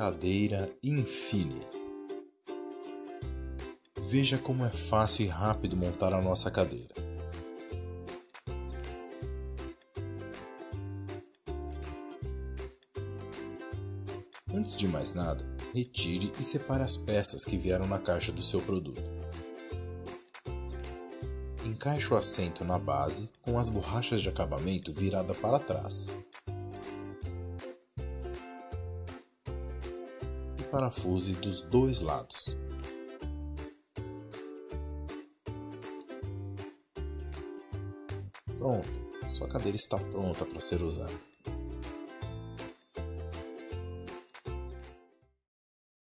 Cadeira Infine. Veja como é fácil e rápido montar a nossa cadeira. Antes de mais nada, retire e separe as peças que vieram na caixa do seu produto. Encaixe o assento na base com as borrachas de acabamento virada para trás. Parafuse dos dois lados. Pronto, sua cadeira está pronta para ser usada.